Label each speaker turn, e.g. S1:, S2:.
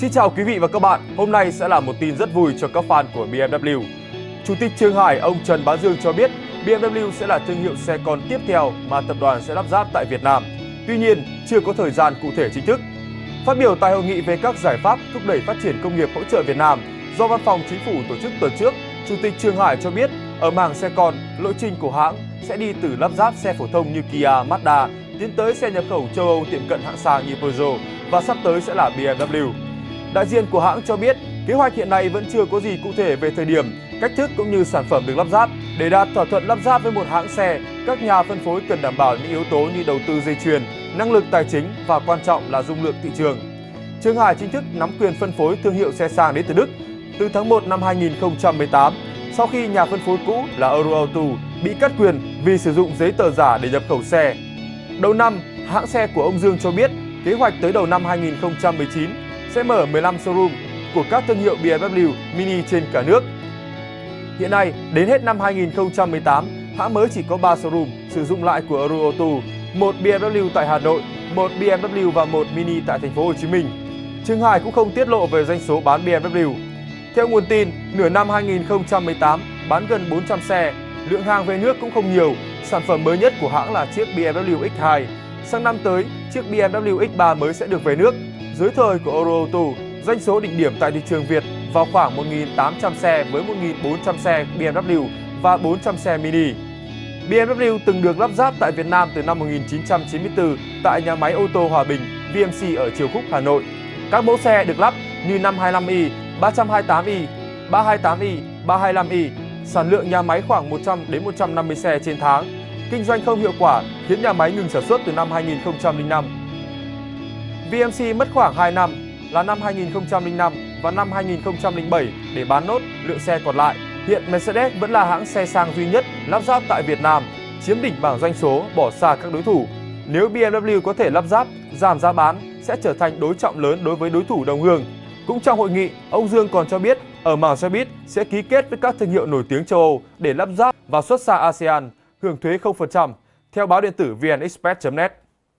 S1: Xin chào quý vị và các bạn, hôm nay sẽ là một tin rất vui cho các fan của BMW. Chủ tịch Trương Hải, ông Trần Bá Dương cho biết BMW sẽ là thương hiệu xe con tiếp theo mà tập đoàn sẽ lắp ráp tại Việt Nam. Tuy nhiên, chưa có thời gian cụ thể chính thức. Phát biểu tại hội nghị về các giải pháp thúc đẩy phát triển công nghiệp hỗ trợ Việt Nam do Văn phòng Chính phủ tổ chức tuần trước, Chủ tịch Trương Hải cho biết ở mảng xe con, lộ trình của hãng sẽ đi từ lắp ráp xe phổ thông như Kia, Mazda, tiến tới xe nhập khẩu châu Âu tiệm cận hạng sang như Peugeot và sắp tới sẽ là BMW. Đại diện của hãng cho biết, kế hoạch hiện nay vẫn chưa có gì cụ thể về thời điểm, cách thức cũng như sản phẩm được lắp ráp. Để đạt thỏa thuận lắp ráp với một hãng xe, các nhà phân phối cần đảm bảo những yếu tố như đầu tư dây chuyền, năng lực tài chính và quan trọng là dung lượng thị trường. Trương Hải chính thức nắm quyền phân phối thương hiệu xe sang đến từ Đức từ tháng 1 năm 2018 sau khi nhà phân phối cũ là Euroauto bị cắt quyền vì sử dụng giấy tờ giả để nhập khẩu xe. Đầu năm, hãng xe của ông Dương cho biết kế hoạch tới đầu năm 2019 sẽ mở 15 showroom của các thương hiệu BMW Mini trên cả nước. Hiện nay, đến hết năm 2018, hãng mới chỉ có 3 showroom sử dụng lại của Euroauto, một BMW tại Hà Nội, một BMW và một Mini tại thành phố Hồ Chí Minh. Trương Hải cũng không tiết lộ về doanh số bán BMW. Theo nguồn tin, nửa năm 2018 bán gần 400 xe, lượng hàng về nước cũng không nhiều. Sản phẩm mới nhất của hãng là chiếc BMW X2. Sang năm tới, chiếc BMW X3 mới sẽ được về nước. Dưới thời của Euroauto, doanh số đỉnh điểm tại thị trường Việt vào khoảng 1.800 xe với 1.400 xe BMW và 400 xe Mini. BMW từng được lắp ráp tại Việt Nam từ năm 1994 tại nhà máy ô tô Hòa Bình, VMC ở Triều Khúc, Hà Nội. Các mẫu xe được lắp như 525i, 328i, 328i, 325i, sản lượng nhà máy khoảng 100 đến 150 xe trên tháng. Kinh doanh không hiệu quả khiến nhà máy ngừng sản xuất từ năm 2005. VMC mất khoảng 2 năm là năm 2005 và năm 2007 để bán nốt lượng xe còn lại. Hiện Mercedes vẫn là hãng xe sang duy nhất lắp ráp tại Việt Nam, chiếm đỉnh bảng doanh số bỏ xa các đối thủ. Nếu BMW có thể lắp ráp, giảm giá bán sẽ trở thành đối trọng lớn đối với đối thủ đồng hương. Cũng trong hội nghị, ông Dương còn cho biết ở mảng xe buýt sẽ ký kết với các thương hiệu nổi tiếng châu Âu để lắp ráp và xuất xa ASEAN, hưởng thuế 0%, theo báo điện tử vnexpress.net.